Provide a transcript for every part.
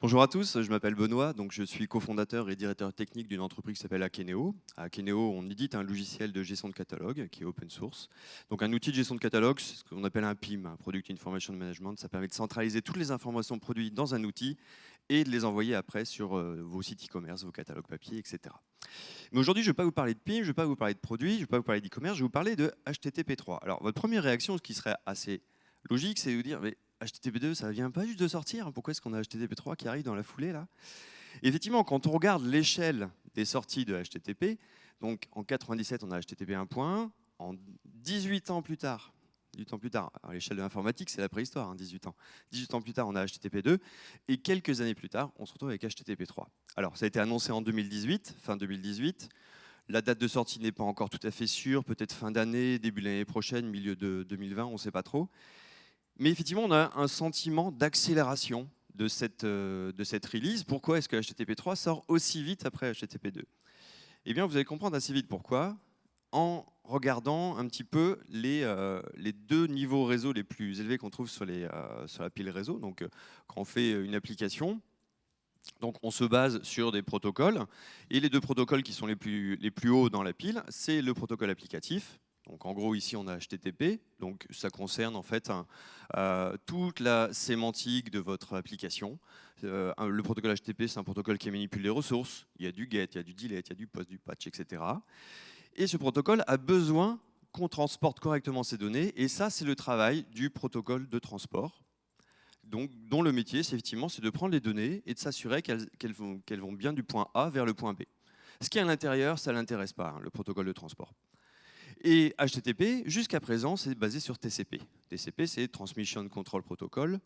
Bonjour à tous, je m'appelle Benoît, donc je suis cofondateur et directeur technique d'une entreprise qui s'appelle Akeneo. À Akeneo, on édite un logiciel de gestion de catalogue qui est open source. Donc un outil de gestion de catalogue, c'est ce qu'on appelle un PIM, un Product Information Management. Ça permet de centraliser toutes les informations produites dans un outil et de les envoyer après sur euh, vos sites e-commerce, vos catalogues papier, etc. Mais aujourd'hui, je ne vais pas vous parler de PIM, je ne vais pas vous parler de produits, je ne vais pas vous parler d'e-commerce, je vais vous parler de HTTP3. Alors votre première réaction, ce qui serait assez logique, c'est de vous dire, mais HTTP2, ça vient pas juste de sortir. Pourquoi est-ce qu'on a HTTP3 qui arrive dans la foulée là? Effectivement, quand on regarde l'échelle des sorties de HTTP, donc en 97, on a HTTP 1.1. En 18 ans plus tard, 18 ans plus tard, à l'échelle de l'informatique, c'est la préhistoire, 18 hein, ans. 18 ans plus tard, on a HTTP 2, et quelques années plus tard, on se retrouve avec HTTP 3. Alors, ça a été annoncé en 2018, fin 2018. La date de sortie n'est pas encore tout à fait sûre, peut-être fin d'année, début de l'année prochaine, milieu de 2020, on ne sait pas trop. Mais effectivement, on a un sentiment d'accélération de cette, euh, de cette release. Pourquoi est-ce que HTTP 3 sort aussi vite après HTTP 2 Eh bien, vous allez comprendre assez vite pourquoi en regardant un petit peu les, euh, les deux niveaux réseau les plus élevés qu'on trouve sur, les, euh, sur la pile réseau. Donc, quand on fait une application, donc on se base sur des protocoles. Et les deux protocoles qui sont les plus, les plus hauts dans la pile, c'est le protocole applicatif, donc en gros ici on a HTTP, donc ça concerne en fait euh, toute la sémantique de votre application. Euh, le protocole HTTP c'est un protocole qui manipule les ressources, il y a du get, il y a du delete, il y a du post, du patch, etc. Et ce protocole a besoin qu'on transporte correctement ces données, et ça c'est le travail du protocole de transport. Donc, dont le métier, c'est effectivement, c'est de prendre les données et de s'assurer qu'elles vont, bien du point A vers le point B. Ce qui est à l'intérieur, ça ne l'intéresse pas, hein, le protocole de transport. Et HTTP, jusqu'à présent, c'est basé sur TCP. TCP, c'est Transmission Control Protocol.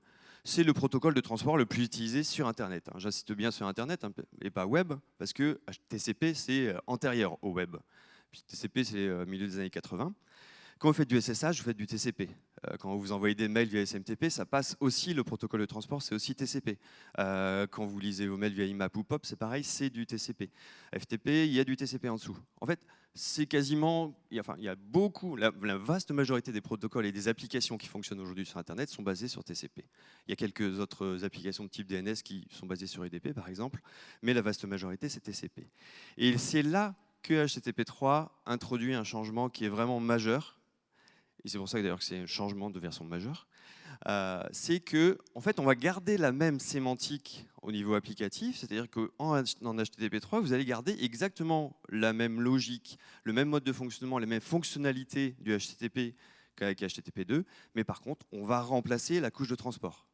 C'est le protocole de transport le plus utilisé sur Internet. Hein. J'insiste bien sur Internet hein, et pas web, parce que TCP, c'est euh, antérieur au web. TCP, c'est euh, milieu des années 80. Quand vous faites du SSH, vous faites du TCP. Euh, quand vous envoyez des mails via SMTP, ça passe aussi, le protocole de transport, c'est aussi TCP. quand vous lisez vos mails via IMAP ou POP, c'est pareil, c'est du TCP. FTP, il y a du TCP en dessous. En fait, c'est quasiment, enfin, il y a beaucoup, la, vaste majorité des protocoles et des applications qui fonctionnent aujourd'hui sur Internet sont basées sur TCP. Il y a quelques autres applications de type DNS qui sont basées sur EDP, par exemple, mais la vaste majorité, c'est TCP. Et c'est là que HTTP3 introduit un changement qui est vraiment majeur, et c'est pour ça d'ailleurs que c'est un changement de version majeure, euh, c'est que en fait, on va garder la même sémantique au niveau applicatif, c'est-à-dire qu'en HTTP3, vous allez garder exactement la même logique, le même mode de fonctionnement, les mêmes fonctionnalités du HTTP qu'avec HTTP2, mais par contre, on va remplacer la couche de transport.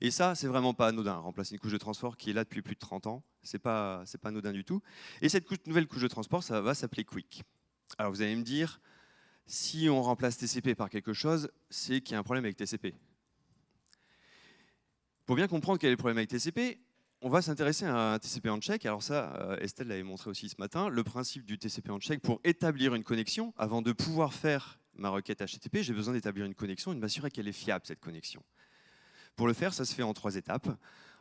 Et ça, c'est vraiment pas anodin, remplacer une couche de transport qui est là depuis plus de 30 ans, c'est pas, pas anodin du tout. Et cette nouvelle couche de transport, ça va s'appeler Quick. Alors vous allez me dire, si on remplace TCP par quelque chose, c'est qu'il y a un problème avec TCP. Pour bien comprendre quel est le problème avec TCP, on va s'intéresser à un TCP en check. Alors ça, euh, Estelle l'avait montré aussi ce matin, le principe du TCP en check, pour établir une connexion, avant de pouvoir faire ma requête HTTP, j'ai besoin d'établir une connexion et de m'assurer qu'elle est fiable, cette connexion. Pour le faire, ça se fait en trois étapes.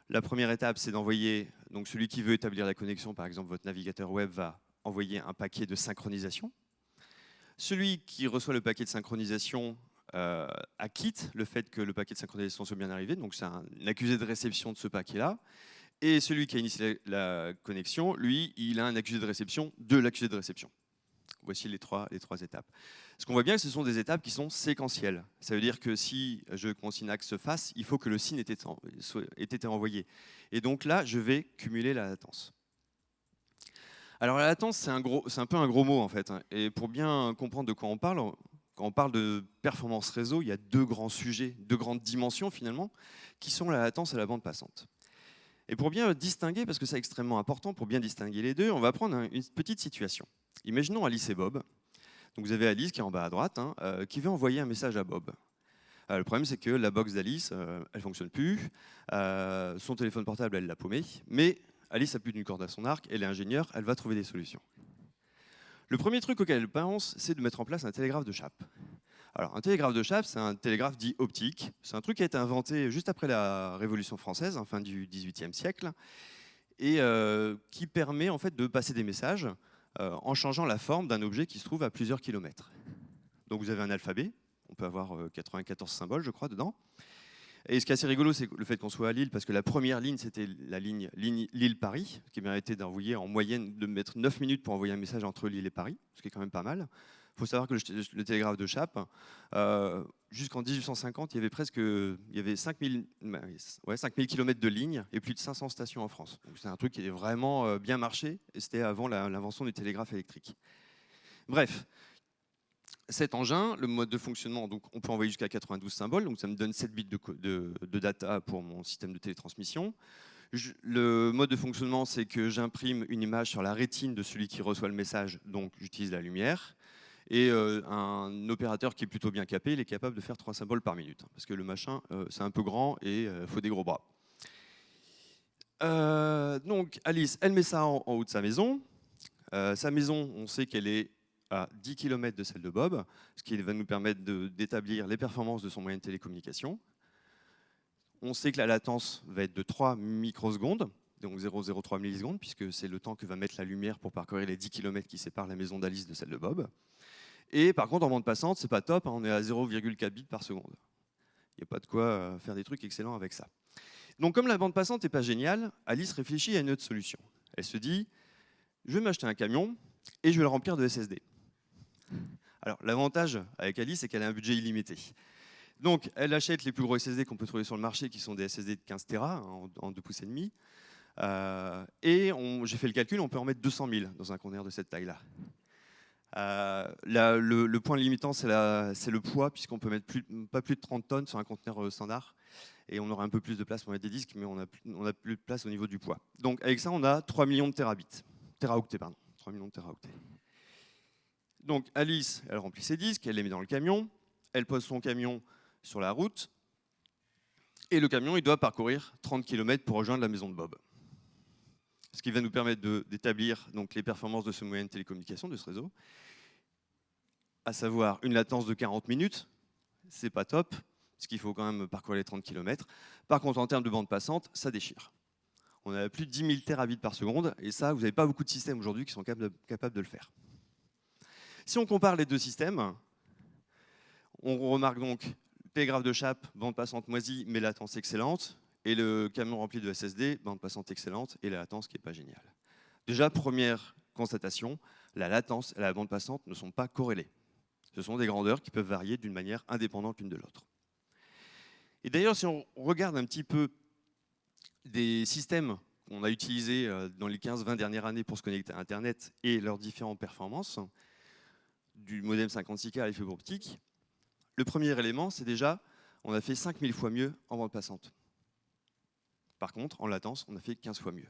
La première étape, c'est d'envoyer, donc celui qui veut établir la connexion, par exemple votre navigateur web va envoyer un paquet de synchronisation celui qui reçoit le paquet de synchronisation euh, acquitte le fait que le paquet de synchronisation soit bien arrivé, donc c'est un, accusé de réception de ce paquet-là. Et celui qui a initié la, connexion, lui, il a un accusé de réception de l'accusé de réception. Voici les trois, étapes. Ce qu'on voit bien, ce sont des étapes qui sont séquentielles. Ça veut dire que si je consigne que se fasse, il faut que le signe ait été envoyé. Et donc là, je vais cumuler la latence. Alors la latence, c'est un, peu un gros mot en fait. Hein. Et pour bien comprendre de quoi on parle, quand on parle de performance réseau, il y a deux grands sujets, deux grandes dimensions finalement, qui sont la latence et la bande passante. Et pour bien distinguer, parce que c'est extrêmement important, pour bien distinguer les deux, on va prendre une petite situation. Imaginons Alice et Bob. Donc vous avez Alice qui est en bas à droite, hein, euh, qui veut envoyer un message à Bob. Euh, le problème, c'est que la box d'Alice, euh, elle ne fonctionne plus. son téléphone portable, elle l'a paumé. Mais Alice a plus d'une corde à son arc, elle est ingénieure, elle va trouver des solutions. Le premier truc auquel elle pense, c'est de mettre en place un télégraphe de chape. Alors, un télégraphe de chape, c'est un télégraphe dit optique. C'est un truc qui a été inventé juste après la Révolution française, en fin du XVIIIe siècle, et euh, qui permet en fait de passer des messages euh, en changeant la forme d'un objet qui se trouve à plusieurs kilomètres. Donc vous avez un alphabet, on peut avoir 94 euh, symboles, je crois, dedans. Et ce qui est assez rigolo, c'est le fait qu'on soit à Lille, parce que la première ligne, c'était la ligne, Lille-Paris, qui méritait d'envoyer en moyenne de mettre 9 minutes pour envoyer un message entre Lille et Paris, ce qui est quand même pas mal. Il faut savoir que le, télégraphe de Chappe, euh, jusqu'en 1850, il y avait presque il y avait 5000, ouais, 5000 km de lignes et plus de 500 stations en France. C'est un truc qui est vraiment euh, bien marché, et c'était avant l'invention du télégraphe électrique. Bref, cet engin, le mode de fonctionnement, donc on peut envoyer jusqu'à 92 symboles, donc ça me donne 7 bits de, data pour mon système de télétransmission. le mode de fonctionnement, c'est que j'imprime une image sur la rétine de celui qui reçoit le message, donc j'utilise la lumière. Et euh, un opérateur qui est plutôt bien capé, il est capable de faire 3 symboles par minute, hein, parce que le machin, euh, c'est un peu grand et il euh, faut des gros bras. donc Alice, elle met ça en haut de sa maison. sa maison, on sait qu'elle est à 10 km de celle de Bob, ce qui va nous permettre d'établir les performances de son moyen de télécommunication. On sait que la latence va être de 3 microsecondes, donc 0,03 millisecondes, puisque c'est le temps que va mettre la lumière pour parcourir les 10 km qui séparent la maison d'Alice de celle de Bob. Et par contre, en bande passante, c'est pas top, hein, on est à 0,4 bits par seconde. Il n'y a pas de quoi euh, faire des trucs excellents avec ça. Donc comme la bande passante n'est pas géniale, Alice réfléchit à une autre solution. Elle se dit, je vais m'acheter un camion et je vais le remplir de SSD. Alors, l'avantage avec Alice, c'est qu'elle a un budget illimité. Donc, elle achète les plus gros SSD qu'on peut trouver sur le marché, qui sont des SSD de 15 Tera en, en 2 pouces et demi. Euh, et j'ai fait le calcul, on peut en mettre 200 000 dans un conteneur de cette taille-là. Euh, le, point limitant, c'est le poids, puisqu'on peut mettre pas plus de 30 tonnes sur un conteneur euh, standard. Et on aura un peu plus de place pour mettre des disques, mais on n'a plus, de place au niveau du poids. Donc avec ça, on a 3 millions de terabits. Teraoctets, pardon. 3 millions de teraoctets. Donc Alice, elle remplit ses disques, elle les met dans le camion, elle pose son camion sur la route, et le camion, il doit parcourir 30 km pour rejoindre la maison de Bob. Ce qui va nous permettre d'établir les performances de ce moyen de télécommunication, de ce réseau, à savoir une latence de 40 minutes, c'est pas top, parce qu'il faut quand même parcourir les 30 km. Par contre, en termes de bande passante, ça déchire. On a plus de 10 000 terabits par seconde, et ça, vous n'avez pas beaucoup de systèmes aujourd'hui qui sont capables de le faire. Si on compare les deux systèmes, on remarque donc télégraphe de chape, bande passante moisie, mais latence excellente, et le camion rempli de SSD, bande passante excellente, et la latence qui n'est pas géniale. Déjà, première constatation, la latence et la bande passante ne sont pas corrélées. Ce sont des grandeurs qui peuvent varier d'une manière indépendante l'une de l'autre. Et d'ailleurs, si on regarde un petit peu des systèmes qu'on a utilisés euh, dans les 15-20 dernières années pour se connecter à Internet et leurs différentes performances, du modem 56K à fibre optique, le premier élément, c'est déjà, on a fait 5000 fois mieux en bande passante. Par contre, en latence, on a fait 15 fois mieux.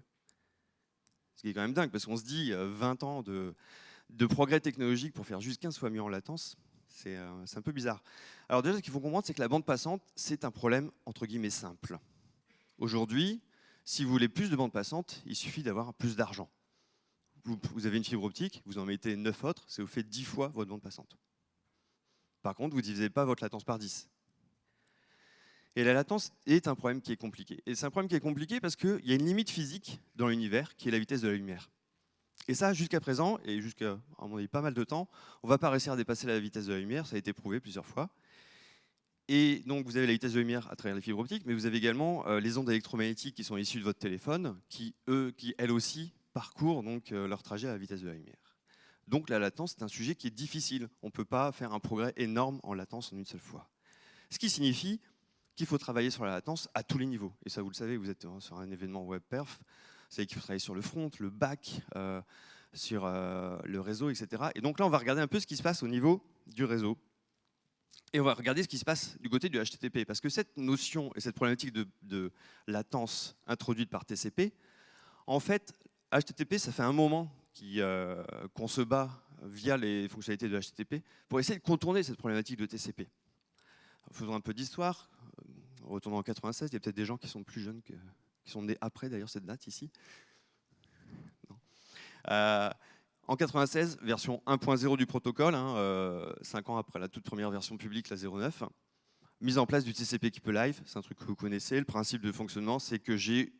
Ce qui est quand même dingue, parce qu'on se dit 20 euh, ans de, progrès technologique pour faire juste 15 fois mieux en latence, euh, c'est un peu bizarre. Alors déjà, ce qu'il faut comprendre, c'est que la bande passante, c'est un problème entre guillemets simple. Aujourd'hui, si vous voulez plus de bande passante, il suffit d'avoir plus d'argent vous, avez une fibre optique, vous en mettez 9 autres, c'est vous fait 10 fois votre bande passante. Par contre, vous ne divisez pas votre latence par 10. Et la latence est un problème qui est compliqué. Et c'est un problème qui est compliqué parce qu'il y a une limite physique dans l'univers qui est la vitesse de la lumière. Et ça, jusqu'à présent, et jusqu'à mon avis pas mal de temps, on ne va pas réussir à dépasser la vitesse de la lumière, ça a été prouvé plusieurs fois. Et donc vous avez la vitesse de lumière à travers les fibres optiques, mais vous avez également euh, les ondes électromagnétiques qui sont issues de votre téléphone, qui, eux, qui elles aussi parcourent donc euh, leur trajet à la vitesse de la lumière. Donc la latence, c'est un sujet qui est difficile. On ne peut pas faire un progrès énorme en latence en une seule fois. Ce qui signifie qu'il faut travailler sur la latence à tous les niveaux. Et ça, vous le savez, vous êtes sur un événement WebPerf. Vous savez qu'il faut travailler sur le front, le back, euh, sur euh, le réseau, etc. Et donc là, on va regarder un peu ce qui se passe au niveau du réseau. Et on va regarder ce qui se passe du côté du HTTP. Parce que cette notion et cette problématique de latence introduite par TCP, en fait, HTTP, ça fait un moment euh, qu'on se bat via les fonctionnalités de HTTP pour essayer de contourner cette problématique de TCP. Faisons un peu d'histoire. Retournons en 96, il y a peut-être des gens qui sont plus jeunes, que, qui sont nés après d'ailleurs cette date ici. Euh, en 96, version 1.0 du protocole, 5 hein, euh, ans après la toute première version publique, la 09. Mise en place du TCP qui peut live, c'est un truc que vous connaissez. Le principe de fonctionnement, c'est que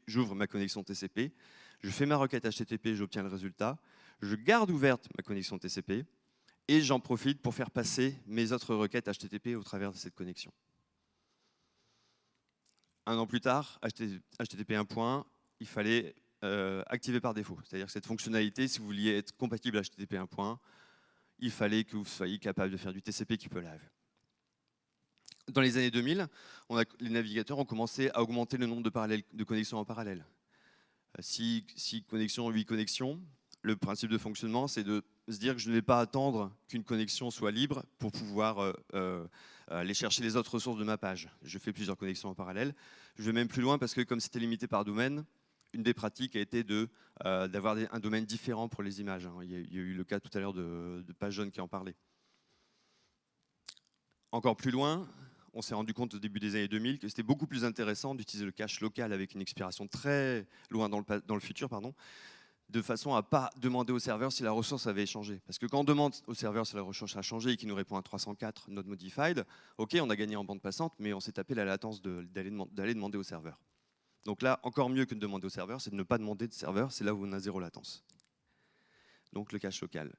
j'ouvre ma connexion TCP, je fais ma requête HTTP, j'obtiens le résultat, je garde ouverte ma connexion TCP, et j'en profite pour faire passer mes autres requêtes HTTP au travers de cette connexion. Un an plus tard, HTTP 1.1, il fallait euh, activer par défaut. C'est-à-dire que cette fonctionnalité, si vous vouliez être compatible à HTTP 1.1, il fallait que vous soyez capable de faire du TCP qui peut live. Dans les années 2000, on a, les navigateurs ont commencé à augmenter le nombre de connexions en parallèle. 6 euh, connexions, 8 connexions. Le principe de fonctionnement, c'est de se dire que je ne vais pas attendre qu'une connexion soit libre pour pouvoir euh, euh, aller chercher les autres ressources de ma page. Je fais plusieurs connexions en parallèle. Je vais même plus loin parce que comme c'était limité par domaine, une des pratiques a été d'avoir un domaine différent pour les images. Hein. Il y, a, eu le cas tout à l'heure de, de Page Jaune qui en parlait. Encore plus loin, on s'est rendu compte au début des années 2000 que c'était beaucoup plus intéressant d'utiliser le cache local avec une expiration très loin dans le, futur, pardon, de façon à ne pas demander au serveur si la ressource avait changé. Parce que quand on demande au serveur si la ressource a changé et qu'il nous répond à 304 not modified, ok, on a gagné en bande passante, mais on s'est tapé la latence d'aller demander au serveur. Donc là, encore mieux que de demander au serveur, c'est de ne pas demander de serveur, c'est là où on a zéro latence. Donc le cache local.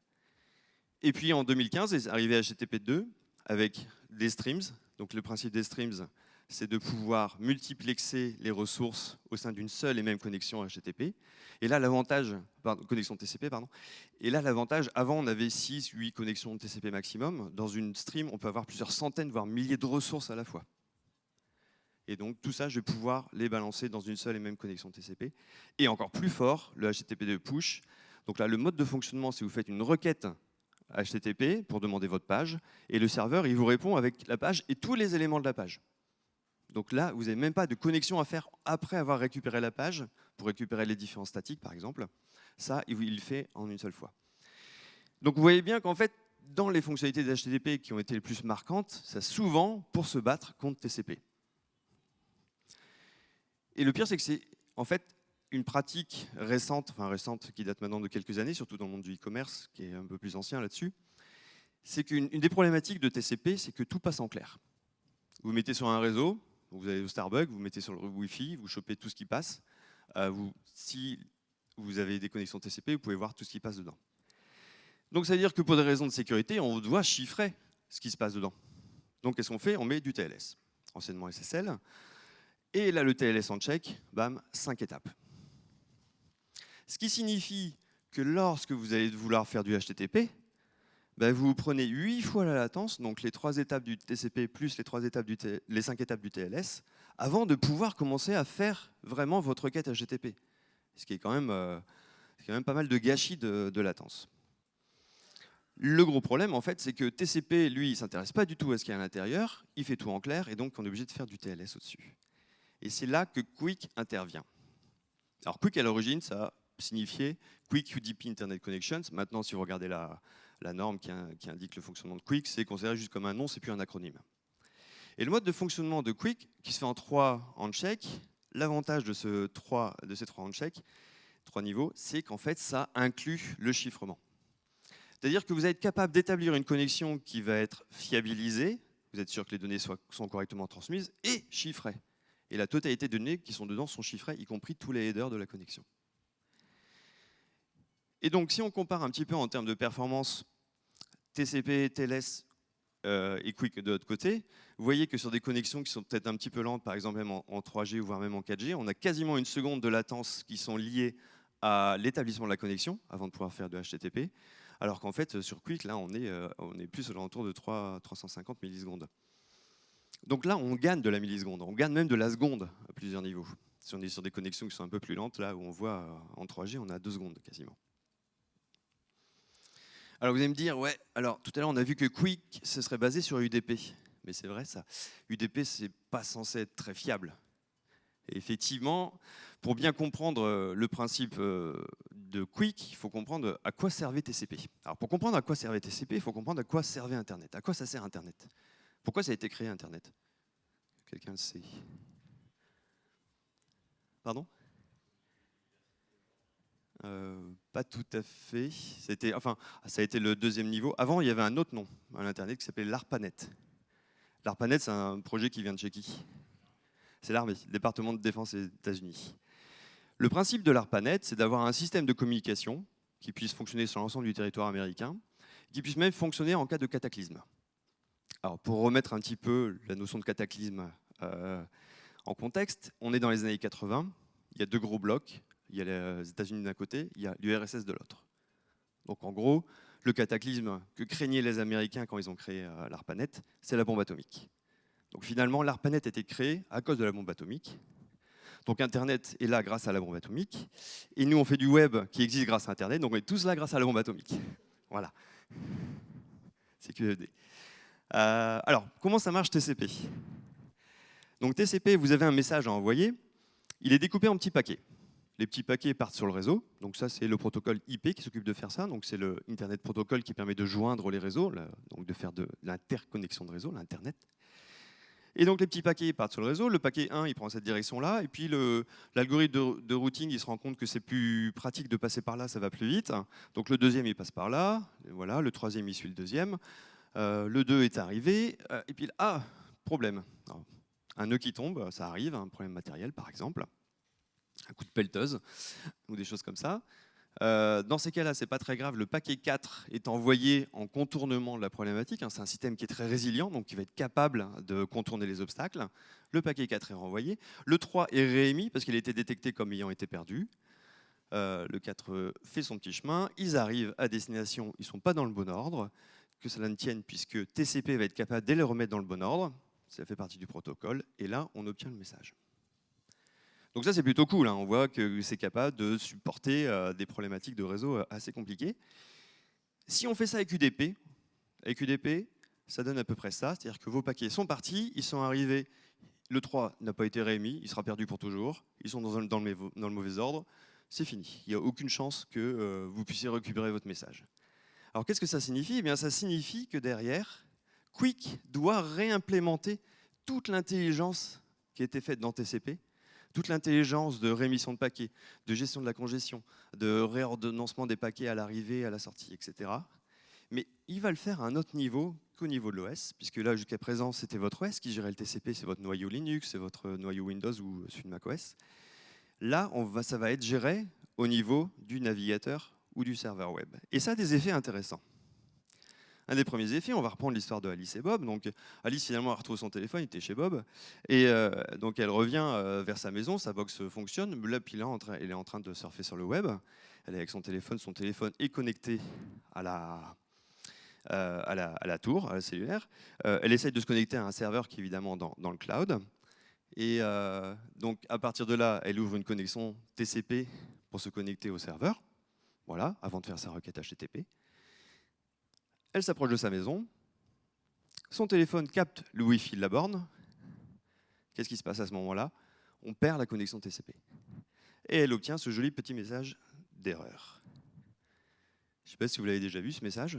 Et puis en 2015 est arrivé HTTP2 avec des streams, donc le principe des streams, c'est de pouvoir multiplexer les ressources au sein d'une seule et même connexion HTTP. Et là, l'avantage, connexion TCP. Et là, l'avantage, avant, on avait 6, 8 connexions TCP maximum. Dans une stream, on peut avoir plusieurs centaines, voire milliers de ressources à la fois. Et donc, tout ça, je vais pouvoir les balancer dans une seule et même connexion TCP. Et encore plus fort, le HTTP2 push. Donc là, le mode de fonctionnement, c'est vous faites une requête HTTP pour demander votre page, et le serveur, il vous répond avec la page et tous les éléments de la page. Donc là, vous n'avez même pas de connexion à faire après avoir récupéré la page, pour récupérer les différents statiques, par exemple. Ça, il le fait en une seule fois. Donc vous voyez bien qu'en fait, dans les fonctionnalités d'HTTP qui ont été les plus marquantes, c'est souvent pour se battre contre TCP. Et le pire, c'est que c'est en fait une pratique récente, enfin récente, qui date maintenant de quelques années, surtout dans le monde du e-commerce, qui est un peu plus ancien là-dessus, c'est qu'une des problématiques de TCP, c'est que tout passe en clair. Vous mettez sur un réseau, vous allez au Starbucks, vous mettez sur le Wi-Fi, vous chopez tout ce qui passe. Euh, si vous avez des connexions TCP, vous pouvez voir tout ce qui passe dedans. Donc ça veut dire que pour des raisons de sécurité, on doit chiffrer ce qui se passe dedans. Donc qu'est-ce qu'on fait? On met du TLS, anciennement SSL. Et là, le TLS en check, bam, cinq étapes. Ce qui signifie que lorsque vous allez vouloir faire du HTTP, ben vous prenez 8 fois la latence, donc les trois étapes du TCP plus les, trois étapes du les 5 étapes du TLS, avant de pouvoir commencer à faire vraiment votre requête HTTP. Ce qui est quand même, euh, pas mal de gâchis de, de latence. Le gros problème, en fait, c'est que TCP, lui, il s'intéresse pas du tout à ce qu'il y a à l'intérieur, il fait tout en clair, et donc on est obligé de faire du TLS au-dessus. Et c'est là que Quick intervient. Alors Quick, à l'origine, ça signifier Quick UDP Internet Connections. Maintenant, si vous regardez la, norme qui, indique le fonctionnement de Quick, c'est considéré juste comme un nom, c'est plus un acronyme. Et le mode de fonctionnement de Quick, qui se fait en trois handshakes, l'avantage de, ces trois handshakes, trois niveaux, c'est qu'en fait, ça inclut le chiffrement. C'est-à-dire que vous êtes capable d'établir une connexion qui va être fiabilisée, vous êtes sûr que les données sont correctement transmises, et chiffrées. Et la totalité des données qui sont dedans sont chiffrées, y compris tous les headers de la connexion. Et donc, si on compare un petit peu en termes de performance TCP, TLS euh, et Quick de l'autre côté, vous voyez que sur des connexions qui sont peut-être un petit peu lentes, par exemple même en, 3G ou voire même en 4G, on a quasiment une seconde de latence qui sont liées à l'établissement de la connexion avant de pouvoir faire de HTTP, alors qu'en fait sur Quick, là, on est, euh, plus autour de 3, 350 millisecondes. Donc là, on gagne de la milliseconde, on gagne même de la seconde à plusieurs niveaux. Si on est sur des connexions qui sont un peu plus lentes, là où on voit euh, en 3G, on a 2 secondes quasiment. Alors vous allez me dire, ouais, alors tout à l'heure on a vu que Quick, ce serait basé sur UDP. Mais c'est vrai ça. UDP, c'est pas censé être très fiable. Effectivement, pour bien comprendre euh, le principe euh, de Quick, il faut comprendre à quoi servait TCP. Alors pour comprendre à quoi servait TCP, il faut comprendre à quoi servait Internet. À quoi ça sert Internet? Pourquoi ça a été créé Internet? Quelqu'un le sait Pardon? Euh, pas tout à fait. C'était, enfin, ça a été le deuxième niveau. Avant, il y avait un autre nom à l'Internet qui s'appelait l'ARPANET. L'ARPANET, c'est un projet qui vient de chez qui? C'est l'armée, le département de défense des États-Unis. Le principe de l'ARPANET, c'est d'avoir un système de communication qui puisse fonctionner sur l'ensemble du territoire américain, qui puisse même fonctionner en cas de cataclysme. Alors, pour remettre un petit peu la notion de cataclysme euh, En contexte, on est dans les années 80, il y a deux gros blocs, il y a les États-Unis d'un côté, il y a l'URSS de l'autre. Donc en gros, le cataclysme que craignaient les Américains quand ils ont créé euh, l'ARPANET, c'est la bombe atomique. Donc finalement, l'ARPANET a été créé à cause de la bombe atomique. Donc Internet est là grâce à la bombe atomique. Et nous, on fait du web qui existe grâce à Internet. Donc on est tous là grâce à la bombe atomique. Voilà. C'est QFD. Euh, alors, comment ça marche TCP Donc TCP, vous avez un message à envoyer. Il est découpé en petits paquets. Les petits paquets partent sur le réseau. Donc ça, c'est le protocole IP qui s'occupe de faire ça. Donc c'est le Internet Protocol qui permet de joindre les réseaux, donc de faire de l'interconnexion de réseau, l'Internet. Et donc les petits paquets partent sur le réseau. Le paquet 1, il prend cette direction-là. Et puis l'algorithme de, routing, il se rend compte que c'est plus pratique de passer par là, ça va plus vite. Donc le deuxième, il passe par là. voilà, le troisième, il suit le deuxième. Euh, le 2 est arrivé. Euh, et puis, ah, problème. un nœud qui tombe, ça arrive, un problème matériel par exemple. Un coup de pelleteuse ou des choses comme ça. Euh, dans ces cas-là, c'est pas très grave. Le paquet 4 est envoyé en contournement de la problématique. Hein. C'est un système qui est très résilient, donc qui va être capable de contourner les obstacles. Le paquet 4 est renvoyé. Le 3 est réémis parce qu'il a été détecté comme ayant été perdu. Euh, le 4 fait son petit chemin. Ils arrivent à destination. Ils ne sont pas dans le bon ordre. Que cela ne tienne, puisque TCP va être capable de les remettre dans le bon ordre. Ça fait partie du protocole. Et là, on obtient le message. Donc ça, c'est plutôt cool. Hein. On voit que c'est capable de supporter euh, des problématiques de réseau euh, assez compliquées. Si on fait ça avec UDP, avec UDP, ça donne à peu près ça. C'est-à-dire que vos paquets sont partis, ils sont arrivés, le 3 n'a pas été réémis, il sera perdu pour toujours, ils sont dans, le, mauvais ordre, c'est fini. Il n'y a aucune chance que euh, vous puissiez récupérer votre message. Alors qu'est-ce que ça signifie? Eh bien, Ça signifie que derrière, Quick doit réimplémenter toute l'intelligence qui été faite dans TCP toute l'intelligence de rémission de paquets, de gestion de la congestion, de réordonnancement des paquets à l'arrivée, à la sortie, etc. Mais il va le faire à un autre niveau qu'au niveau de l'OS, puisque là, jusqu'à présent, c'était votre OS qui gérait le TCP, c'est votre noyau Linux, c'est votre noyau Windows ou celui de macOS. Là, ça va être géré au niveau du navigateur ou du serveur web. Et ça a des effets intéressants un des premiers effets, on va reprendre l'histoire de Alice et Bob. Donc Alice finalement a retrouvé son téléphone, il était chez Bob, et euh, donc elle revient euh, vers sa maison, sa box fonctionne, là puis là elle est en train de surfer sur le web, elle est avec son téléphone, son téléphone est connecté à la, euh, tour, à la cellulaire. elle essaye de se connecter à un serveur qui est évidemment dans, dans le cloud. Et donc à partir de là, elle ouvre une connexion TCP pour se connecter au serveur, voilà, avant de faire sa requête HTTP. Elle s'approche de sa maison. Son téléphone capte le Wi-Fi de la borne. Qu'est-ce qui se passe à ce moment-là? On perd la connexion TCP. Et elle obtient ce joli petit message d'erreur. Je ne sais pas si vous l'avez déjà vu, ce message.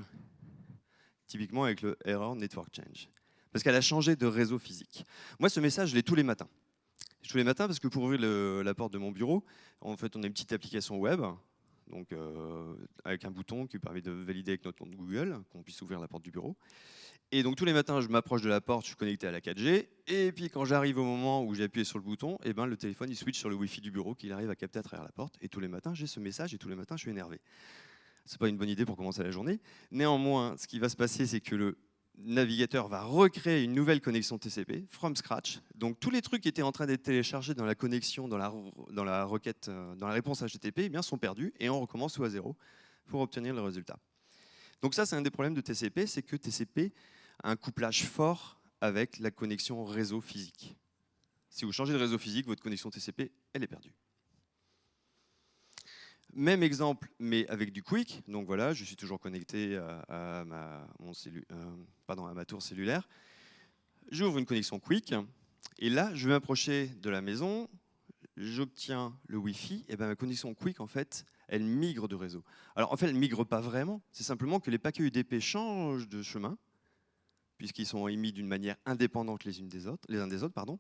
Typiquement avec le Error Network Change. Parce qu'elle a changé de réseau physique. Moi, ce message, je l'ai tous les matins. Tous les matins, parce que pour ouvrir la porte de mon bureau, en fait, on a une petite application web donc euh, avec un bouton qui permet de valider avec notre compte Google, qu'on puisse ouvrir la porte du bureau. Et donc tous les matins, je m'approche de la porte, je suis connecté à la 4G, et puis quand j'arrive au moment où j'ai appuyé sur le bouton, et eh ben, le téléphone il switch sur le Wi-Fi du bureau qu'il arrive à capter à travers la porte, et tous les matins j'ai ce message, et tous les matins je suis énervé. C'est pas une bonne idée pour commencer la journée. Néanmoins, ce qui va se passer, c'est que le navigateur va recréer une nouvelle connexion TCP from scratch. Donc tous les trucs qui étaient en train d'être téléchargés dans la connexion, dans la, euh, réponse HTTP, eh bien, sont perdus et on recommence tout à zéro pour obtenir le résultat. Donc ça, c'est un des problèmes de TCP, c'est que TCP a un couplage fort avec la connexion réseau physique. Si vous changez de réseau physique, votre connexion TCP, elle est perdue. Même exemple, mais avec du Quick. Donc voilà, je suis toujours connecté à, ma, euh, pardon, à ma tour cellulaire. J'ouvre une connexion Quick. Et là, je vais m'approcher de la maison. J'obtiens le Wi-Fi. Et ben, ma connexion Quick, en fait, elle migre de réseau. Alors en fait, elle ne migre pas vraiment. C'est simplement que les paquets UDP changent de chemin puisqu'ils sont émis d'une manière indépendante les, unes des autres, les uns des autres, pardon,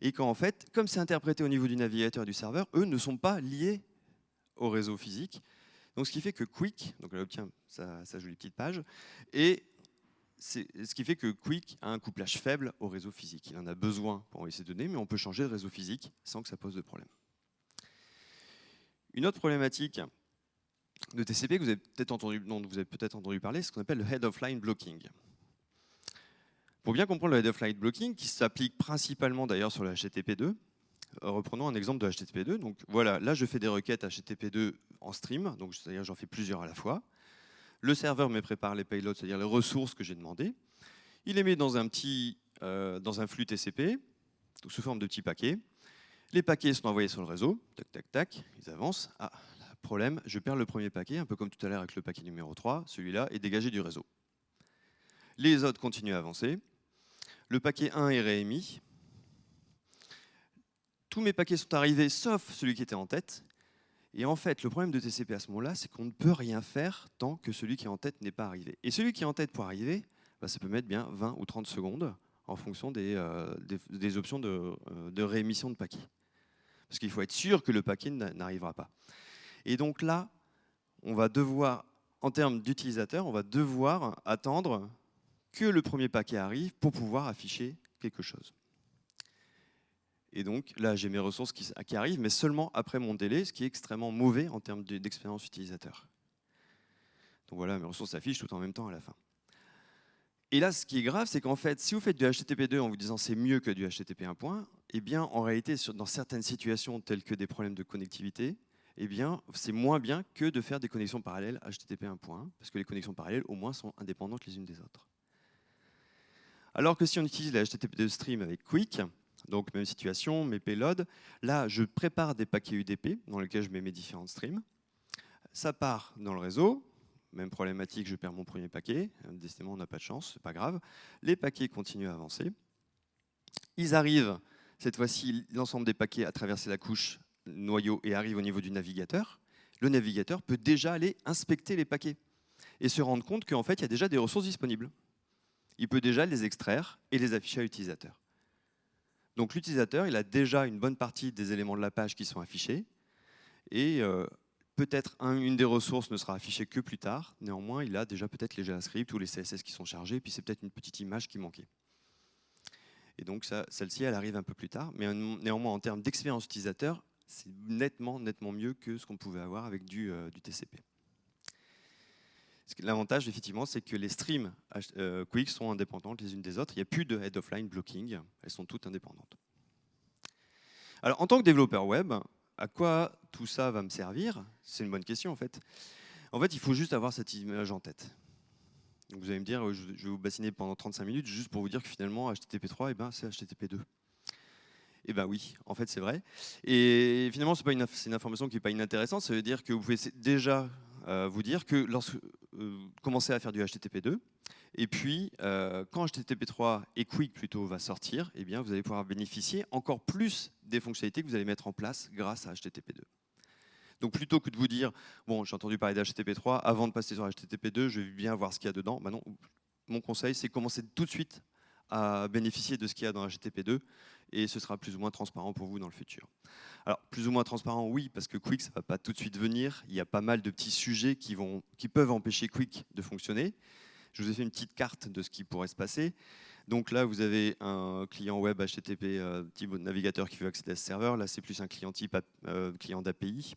et qu'en fait, comme c'est interprété au niveau du navigateur et du serveur, eux ne sont pas liés au réseau physique. Donc, ce qui fait que Quick, donc obtient sa, jolie petite page, et ce qui fait que Quick a un couplage faible au réseau physique. Il en a besoin pour envoyer ses données, mais on peut changer de réseau physique sans que ça pose de problème. Une autre problématique de TCP que vous avez peut-être entendu, peut entendu parler, c'est ce qu'on appelle le head of line blocking. Pour bien comprendre le head-of-line blocking, qui s'applique principalement d'ailleurs sur le HTTP2, euh, reprenons un exemple de HTTP2. Donc voilà, là je fais des requêtes HTTP2 en stream, donc c'est-à-dire j'en fais plusieurs à la fois. Le serveur me prépare les payloads, c'est-à-dire les ressources que j'ai demandées. Il les met dans un petit, euh, flux TCP, sous forme de petits paquets. Les paquets sont envoyés sur le réseau, tac, tac, tac, ils avancent. Ah, problème, je perds le premier paquet, un peu comme tout à l'heure avec le paquet numéro 3, celui-là est dégagé du réseau. Les autres continuent à avancer. Le paquet 1 est réémis. Tous mes paquets sont arrivés, sauf celui qui était en tête. Et en fait, le problème de TCP à ce moment-là, c'est qu'on ne peut rien faire tant que celui qui est en tête n'est pas arrivé. Et celui qui est en tête pour arriver, bah, ça peut mettre bien 20 ou 30 secondes en fonction des, euh, options de, euh, de, réémission de paquets. Parce qu'il faut être sûr que le paquet n'arrivera pas. Et donc là, on va devoir, en termes d'utilisateurs, on va devoir attendre que le premier paquet arrive pour pouvoir afficher quelque chose. Et donc là, j'ai mes ressources qui, arrivent, mais seulement après mon délai, ce qui est extrêmement mauvais en termes d'expérience utilisateur. Donc voilà, mes ressources s'affichent tout en même temps à la fin. Et là, ce qui est grave, c'est qu'en fait, si vous faites du HTTP2 en vous disant c'est mieux que du HTTP 1.1, eh bien, en réalité, dans certaines situations telles que des problèmes de connectivité, eh bien, c'est moins bien que de faire des connexions parallèles HTTP 1.1, parce que les connexions parallèles, au moins, sont indépendantes les unes des autres. Alors que si on utilise la HTTP2 stream avec Quick, donc même situation, mes payloads, là, je prépare des paquets UDP dans lesquels je mets mes différents streams. Ça part dans le réseau, même problématique, je perds mon premier paquet, décidément on n'a pas de chance, c'est pas grave. Les paquets continuent à avancer. Ils arrivent, cette fois-ci, l'ensemble des paquets à traverser la couche noyau et arrive au niveau du navigateur, le navigateur peut déjà aller inspecter les paquets et se rendre compte qu'en fait, il y a déjà des ressources disponibles. Il peut déjà les extraire et les afficher à l'utilisateur. Donc l'utilisateur, il a déjà une bonne partie des éléments de la page qui sont affichés et euh, peut-être une des ressources ne sera affichée que plus tard. Néanmoins, il a déjà peut-être les JavaScript ou les CSS qui sont chargés, puis c'est peut-être une petite image qui manquait. Et donc celle-ci, elle arrive un peu plus tard. Mais néanmoins, en termes d'expérience utilisateur, c'est nettement, nettement mieux que ce qu'on pouvait avoir avec du, euh, TCP. L'avantage, effectivement, c'est que les streams euh, Quick sont indépendantes les unes des autres. Il n'y a plus de head-of-line blocking. Elles sont toutes indépendantes. Alors, en tant que développeur web, à quoi tout ça va me servir? C'est une bonne question, en fait. En fait, il faut juste avoir cette image en tête. vous allez me dire, je vais vous bassiner pendant 35 minutes juste pour vous dire que finalement, HTTP3, eh ben, c'est HTTP2. Eh bien oui, en fait c'est vrai. Et finalement, c'est une, une, information qui n'est pas inintéressante, ça veut dire que vous pouvez déjà euh, vous dire que lorsque vous euh, commencez à faire du HTTP2, et puis euh, quand HTTP3 et Quick plutôt va sortir, eh bien, vous allez pouvoir bénéficier encore plus des fonctionnalités que vous allez mettre en place grâce à HTTP2. Donc plutôt que de vous dire, bon, j'ai entendu parler d'HTTP3, avant de passer sur HTTP2, je vais bien voir ce qu'il y a dedans. Bah non, mon conseil, c'est commencer tout de suite à bénéficier de ce qu'il y a dans HTTP2 et ce sera plus ou moins transparent pour vous dans le futur. Alors, plus ou moins transparent, oui, parce que Quick, ça ne va pas tout de suite venir. Il y a pas mal de petits sujets qui, peuvent empêcher Quick de fonctionner. Je vous ai fait une petite carte de ce qui pourrait se passer. Donc là, vous avez un client web HTTP euh, type navigateur qui veut accéder à ce serveur. Là, c'est plus un client type euh, client d'API.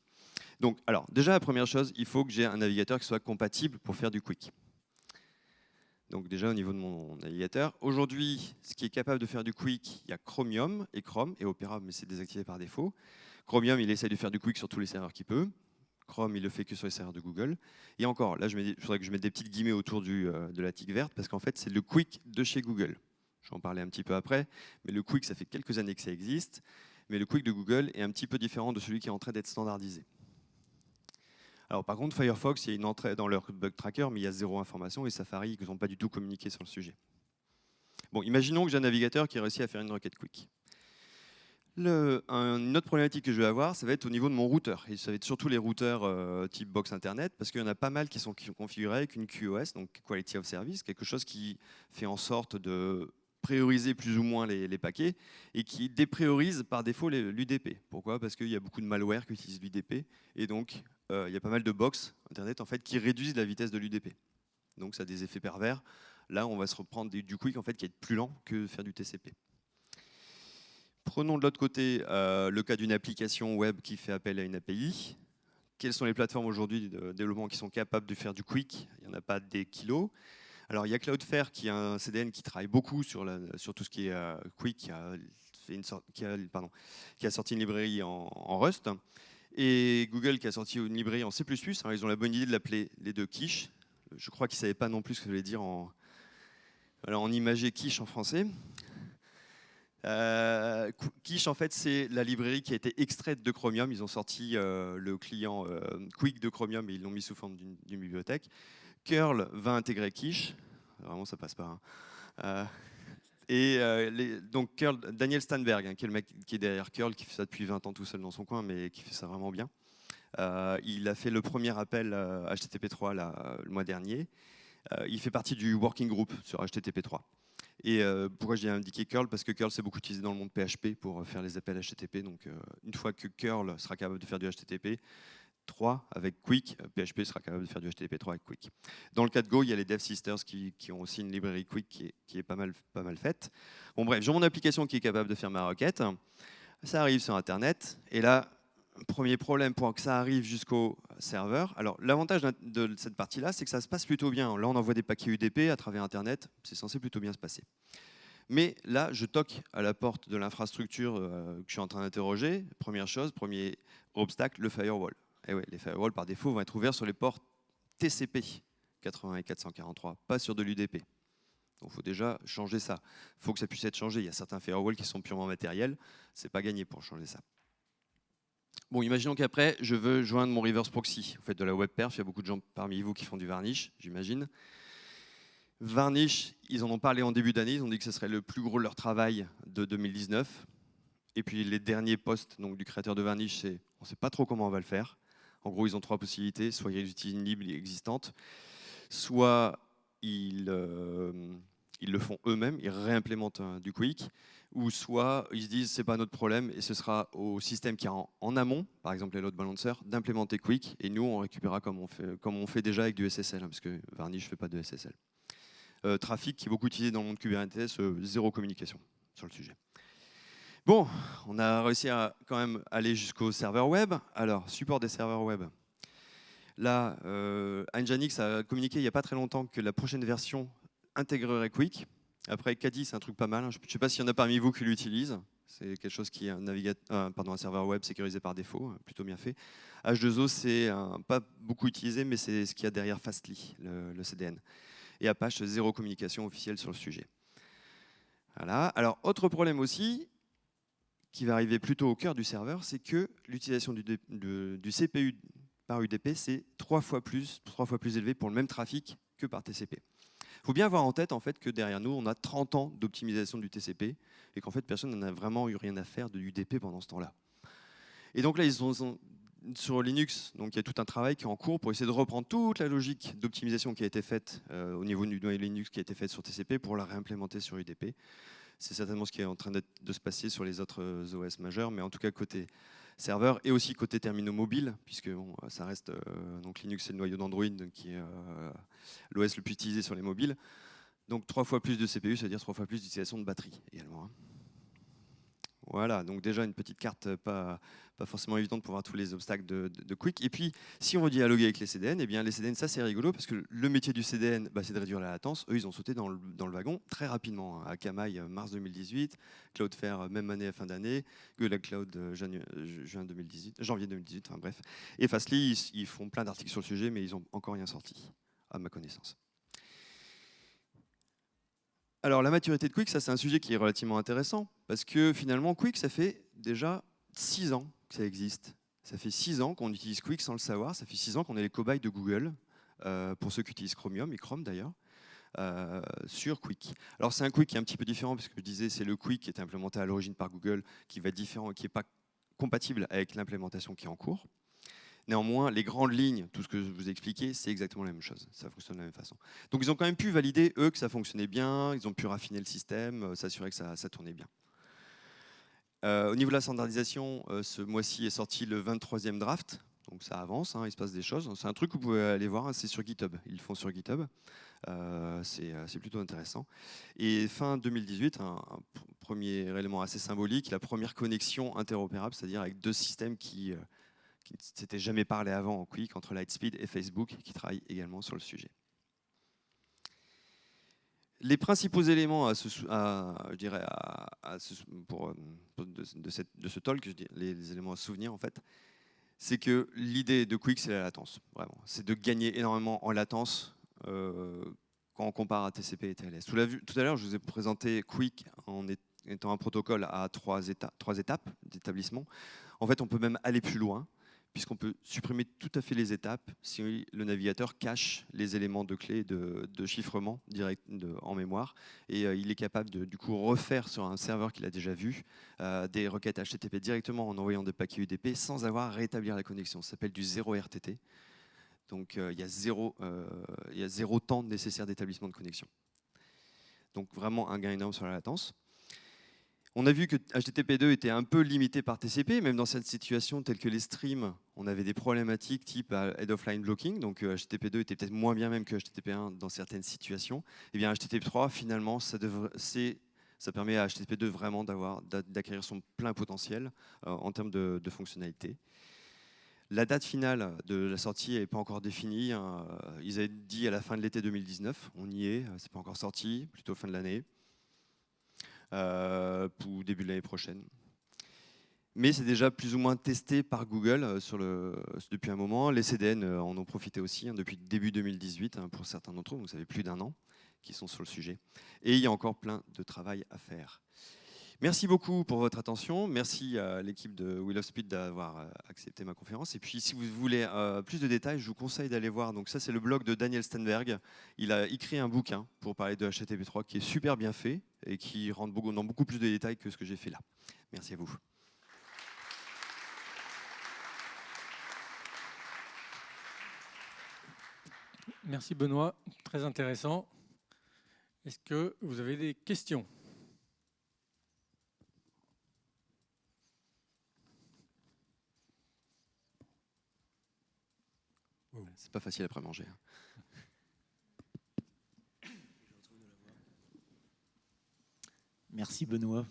Donc, alors, déjà, la première chose, il faut que j'ai un navigateur qui soit compatible pour faire du Quick. Donc déjà au niveau de mon navigateur. Aujourd'hui, ce qui est capable de faire du quick, il y a Chromium et Chrome et Opera, mais c'est désactivé par défaut. Chromium, il essaie de faire du quick sur tous les serveurs qu'il peut. Chrome, il le fait que sur les serveurs de Google. Et encore, là, il faudrait que je mette des petites guillemets autour euh, de la tique verte, parce qu'en fait, c'est le quick de chez Google. Je vais en parler un petit peu après, mais le quick, ça fait quelques années que ça existe. Mais le quick de Google est un petit peu différent de celui qui est en train d'être standardisé. Alors par contre, Firefox, il y a une entrée dans leur bug tracker, mais il y a zéro information et Safari, ils n'ont pas du tout communiqué sur le sujet. Bon, imaginons que j'ai un navigateur qui réussit à faire une requête quick. Une autre problématique que je vais avoir, ça va être au niveau de mon routeur. Et ça va être surtout les routeurs euh, type box internet, parce qu'il y en a pas mal qui sont, configurés avec une QoS, donc Quality of Service, quelque chose qui fait en sorte de prioriser plus ou moins les, paquets et qui dépriorise par défaut l'UDP. Pourquoi? Parce qu'il y a beaucoup de malware qui utilise l'UDP et donc il y a pas mal de box Internet en fait, qui réduisent la vitesse de l'UDP. Donc ça a des effets pervers. Là, on va se reprendre du quick en fait, qui est plus lent que faire du TCP. Prenons de l'autre côté euh, le cas d'une application web qui fait appel à une API. Quelles sont les plateformes aujourd'hui de développement qui sont capables de faire du quick? Il n'y en a pas des kilos. Alors il y a Cloudflare qui est un CDN qui travaille beaucoup sur, tout ce qui est Quick, qui a, fait une qui, a, pardon, qui a sorti une librairie en, Rust, et Google qui a sorti une librairie en C++. Alors ils ont la bonne idée de l'appeler les deux quiche. Je crois qu'ils ne savaient pas non plus ce que ça voulait dire en, alors, en imagé quiche en français. Euh, Quiche, en fait, c'est la librairie qui a été extraite de Chromium. Ils ont sorti euh, le client euh, Quick de Chromium et ils l'ont mis sous forme d'une bibliothèque. Curl va intégrer Quiche. Vraiment, ça passe pas. Hein. Et donc, Curl, Daniel Stanberg, hein, qui est le mec qui est derrière Curl, qui fait ça depuis 20 ans tout seul dans son coin, mais qui fait ça vraiment bien. il a fait le premier appel HTTP3 le mois dernier. il fait partie du working group sur HTTP3. Et euh, pourquoi j'ai indiqué curl Parce que curl c'est beaucoup utilisé dans le monde PHP pour euh, faire les appels HTTP. Donc euh, une fois que curl sera capable de faire du HTTP 3 avec Quick, PHP sera capable de faire du HTTP 3 avec Quick. Dans le cas de Go, il y a les Dev Sisters qui, ont aussi une librairie Quick qui est, pas mal faite. Bon bref, j'ai mon application qui est capable de faire ma requête. Ça arrive sur Internet. Et là, premier problème pour que ça arrive jusqu'au serveur. Alors l'avantage de cette partie-là, c'est que ça se passe plutôt bien. Là, on envoie des paquets UDP à travers Internet, c'est censé plutôt bien se passer. Mais là, je toque à la porte de l'infrastructure euh, que je suis en train d'interroger. Première chose, premier obstacle, le firewall. Et eh les firewalls, par défaut, vont être ouverts sur les ports TCP 80 et 443, pas sur de l'UDP. Donc il faut déjà changer ça. Il faut que ça puisse être changé. Il y a certains firewalls qui sont purement matériels. C'est pas gagné pour changer ça. Bon, imaginons qu'après, je veux joindre mon reverse proxy. Vous faites de la web perf, il y a beaucoup de gens parmi vous qui font du varnish, j'imagine. Varnish, ils en ont parlé en début d'année, ils ont dit que ce serait le plus gros de leur travail de 2019. Et puis les derniers posts donc, du créateur de Varnish, c'est on ne sait pas trop comment on va le faire. En gros, ils ont trois possibilités. Soit ils utilisent une libre existante, soit ils, euh, ils le font eux-mêmes, ils réimplémentent du Quick, ou soit ils se disent c'est pas notre problème et ce sera au système qui est en, amont, par exemple les load balancers, d'implémenter Quick et nous on récupérera comme on fait, comme on fait déjà avec du SSL, hein, parce que Varnish ne fait pas de SSL. Euh, trafic qui est beaucoup utilisé dans le monde Kubernetes, euh, zéro communication sur le sujet. Bon, on a réussi à quand même aller jusqu'au serveur web. Alors, support des serveurs web. Là, euh, Nginx a communiqué il n'y a pas très longtemps que la prochaine version intégrerait Quick. Après, Caddy, c'est un truc pas mal. Hein. Je ne sais pas s'il y en a parmi vous qui l'utilisent. C'est quelque chose qui est un, pardon, un serveur web sécurisé par défaut, hein, plutôt bien fait. H2O, c'est pas beaucoup utilisé, mais c'est ce qu'il y a derrière Fastly, le, CDN. Et Apache, zéro communication officielle sur le sujet. Voilà. Alors, autre problème aussi, qui va arriver plutôt au cœur du serveur, c'est que l'utilisation du, CPU par UDP, c'est trois fois plus, trois fois plus élevé pour le même trafic que par TCP. Il faut bien avoir en tête en fait, que derrière nous, on a 30 ans d'optimisation du TCP et qu'en fait, personne n'en a vraiment eu rien à faire de l'UDP pendant ce temps-là. Et donc là, ils sont, sur Linux, donc il y a tout un travail qui est en cours pour essayer de reprendre toute la logique d'optimisation qui a été faite euh, au niveau du noyau Linux qui a été faite sur TCP pour la réimplémenter sur UDP. C'est certainement ce qui est en train de se passer sur les autres euh, OS majeurs, mais en tout cas côté serveur et aussi côté terminaux mobiles, puisque bon, ça reste euh, donc Linux c'est le noyau d'Android qui est euh, l'OS le plus utilisé sur les mobiles. Donc trois fois plus de CPU, c'est-à-dire trois fois plus d'utilisation de batterie également. Hein. Voilà, donc déjà une petite carte pas, pas forcément évidente pour voir tous les obstacles de, Quick. Et puis, si on veut dialoguer avec les CDN, eh bien les CDN, ça c'est rigolo parce que le métier du CDN, bah, c'est de réduire la latence. Eux, ils ont sauté dans le, wagon très rapidement. Hein. Akamai, euh, mars 2018, Cloudflare, euh, même année à fin d'année, Google Cloud, euh, juin 2018, janvier 2018, enfin bref. Et Fastly, ils, ils font plein d'articles sur le sujet, mais ils n'ont encore rien sorti, à ma connaissance. Alors la maturité de Quick, ça c'est un sujet qui est relativement intéressant parce que finalement Quick, ça fait déjà 6 ans que ça existe. Ça fait 6 ans qu'on utilise Quick sans le savoir, ça fait 6 ans qu'on est les cobayes de Google, euh, pour ceux qui utilisent Chromium et Chrome d'ailleurs, euh, sur Quick. Alors c'est un Quick qui est un petit peu différent parce que je disais c'est le Quick qui est implémenté à l'origine par Google qui va être différent, qui n'est pas compatible avec l'implémentation qui est en cours. Néanmoins, les grandes lignes, tout ce que je vous ai expliqué, c'est exactement la même chose. Ça fonctionne de la même façon. Donc ils ont quand même pu valider, eux, que ça fonctionnait bien, ils ont pu raffiner le système, euh, s'assurer que ça, tournait bien. Euh, au niveau de la standardisation, euh, ce mois-ci est sorti le 23e draft, donc ça avance, hein, il se passe des choses. C'est un truc que vous pouvez aller voir, hein, c'est sur GitHub. Ils le font sur GitHub. c'est plutôt intéressant. Et fin 2018, un, premier élément assez symbolique, la première connexion interopérable, c'est-à-dire avec deux systèmes qui, qui ne s'était jamais parlé avant en Quick entre Lightspeed et Facebook qui travaillent également sur le sujet. les principaux éléments à je dirais de, ce talk, les, éléments à souvenir en fait, c'est que l'idée de Quick, c'est la latence, vraiment. C'est de gagner énormément en latence euh, quand on compare à TCP et TLS. Tout, à l'heure, je vous ai présenté Quick en étant un protocole à trois étapes d'établissement. En fait, on peut même aller plus loin puisqu'on peut supprimer tout à fait les étapes si le navigateur cache les éléments de clé de, chiffrement direct en mémoire. Et euh, il est capable de du coup refaire sur un serveur qu'il a déjà vu euh, des requêtes HTTP directement en envoyant des paquets UDP sans avoir à rétablir la connexion. Ça s'appelle du zéro RTT. Donc euh, il y a zéro temps nécessaire d'établissement de connexion. Donc vraiment un gain énorme sur la latence. On a vu que HTTP2 était un peu limité par TCP, même dans cette situation telle que les streams, on avait des problématiques type euh, head of line blocking, donc HTTP2 euh, était peut-être moins bien même que HTTP1 dans certaines situations. Et eh bien HTTP3, finalement, ça, permet à HTTP2 vraiment d'acquérir son plein potentiel euh, en termes de, fonctionnalité. La date finale de la sortie n'est pas encore définie. Hein. Ils avaient dit à la fin de l'été 2019. On y est, c'est pas encore sorti, plutôt fin de l'année. Euh, pour début de l'année prochaine. Mais c'est déjà plus ou moins testé par Google euh, depuis un moment. Les CDN euh, en ont profité aussi hein, depuis début 2018 hein, pour certains d'entre eux, vous savez plus d'un an, qui sont sur le sujet. Et il y a encore plein de travail à faire. Merci beaucoup pour votre attention. Merci à l'équipe de Will of Speed d'avoir euh, accepté ma conférence. Et puis, si vous voulez euh, plus de détails, je vous conseille d'aller voir. Donc, ça, c'est le blog de Daniel Stenberg. Il a écrit un bouquin pour parler de HTTP3 qui est super bien fait et qui rentre dans beaucoup plus de détails que ce que j'ai fait là. Merci à vous. Merci Benoît, très intéressant. Est-ce que vous avez des questions? C'est pas facile après manger. Hein. Merci Benoît,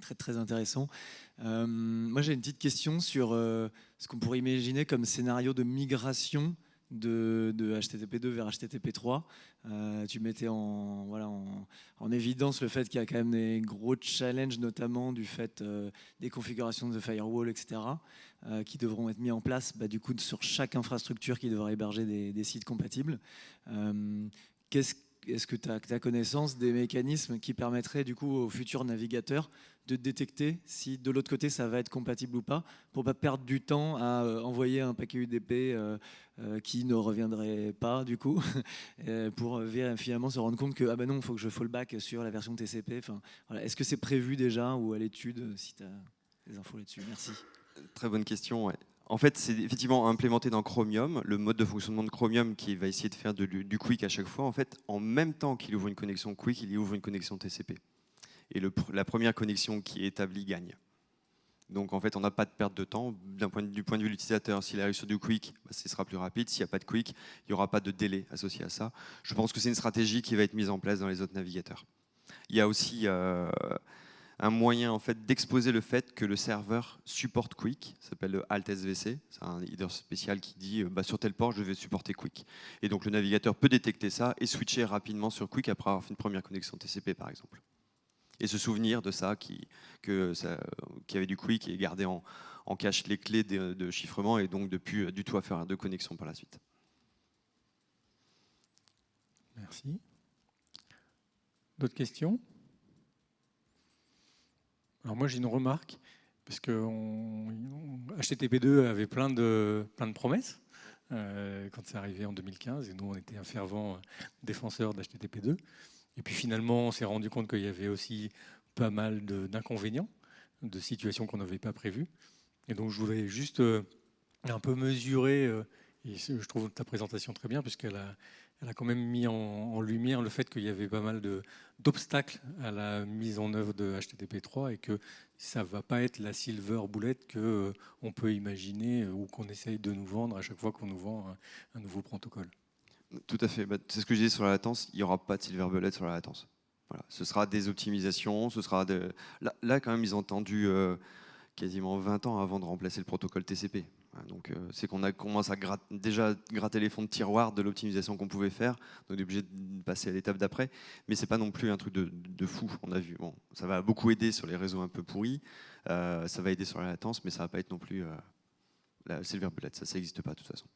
très très intéressant. Euh, moi j'ai une petite question sur euh, ce qu'on pourrait imaginer comme scénario de migration de, HTTP2 vers HTTP3. Euh, tu mettais en, voilà, en, évidence le fait qu'il y a quand même des gros challenges, notamment du fait euh, des configurations de firewall, etc., euh, qui devront être mis en place bah, du coup, sur chaque infrastructure qui devra héberger des, sites compatibles. Qu'est-ce est-ce que tu as, connaissance des mécanismes qui permettraient du coup aux futurs navigateurs de détecter si de l'autre côté ça va être compatible ou pas pour pas perdre du temps à euh, envoyer un paquet UDP euh, euh, qui ne reviendrait pas du coup pour finalement se rendre compte que ah ben non faut que je fallback sur la version TCP enfin, est-ce que c'est prévu déjà ou à l'étude si tu as des infos là-dessus? Merci très bonne question. En fait, c'est effectivement implémenté dans Chromium, le mode de fonctionnement de Chromium qui va essayer de faire du quick à chaque fois. En fait, en même temps qu'il ouvre une connexion quick, il y ouvre une connexion TCP. Et la première connexion qui est établie gagne. Donc en fait, on n'a pas de perte de temps point du point de vue de l'utilisateur. S'il arrive sur du quick, bah, ce sera plus rapide. S'il n'y a pas de quick, il n'y aura pas de délai associé à ça. Je pense que c'est une stratégie qui va être mise en place dans les autres navigateurs. Il y a aussi euh, un moyen en fait d'exposer le fait que le serveur supporte Quick, ça s'appelle le Alt SVC, c'est un header spécial qui dit euh, bah, sur tel port je vais supporter Quick. Et donc le navigateur peut détecter ça et switcher rapidement sur Quick après avoir fait une première connexion TCP par exemple. Et se souvenir de ça, qui, avait du Quick et garder en, cache les clés de, chiffrement et donc de plus euh, du tout à faire de connexion par la suite. Merci. D'autres questions? Alors moi j'ai une remarque, parce que HTTP2 avait plein de, promesses euh, quand c'est arrivé en 2015, et nous on était un fervent défenseur d'HTTP2. Et puis finalement on s'est rendu compte qu'il y avait aussi pas mal d'inconvénients, de, situations qu'on n'avait pas prévues. Et donc je voudrais juste euh, un peu mesurer, euh, et je trouve ta présentation très bien, puisqu'elle a, elle a quand même mis en, lumière le fait qu'il y avait pas mal d'obstacles à la mise en œuvre de HTTP3 et que ça ne va pas être la silver boulette qu'on euh, peut imaginer ou qu'on essaye de nous vendre à chaque fois qu'on nous vend un, nouveau protocole. Tout à fait. Bah, c'est ce que je disais sur la latence. Il n'y aura pas de silver bullet sur la latence. Voilà. Ce sera des optimisations. Ce sera là, quand même, ils ont attendu euh, quasiment 20 ans avant de remplacer le protocole TCP. Donc c'est qu'on a commencé à déjà gratter les fonds de tiroir de l'optimisation qu'on pouvait faire. Donc on est obligé de passer à l'étape d'après. Mais c'est pas non plus un truc de, fou. On a vu. Bon, ça va beaucoup aider sur les réseaux un peu pourris. ça va aider sur la latence, mais ça va pas être non plus la silver bullet. Ça n'existe pas de toute façon.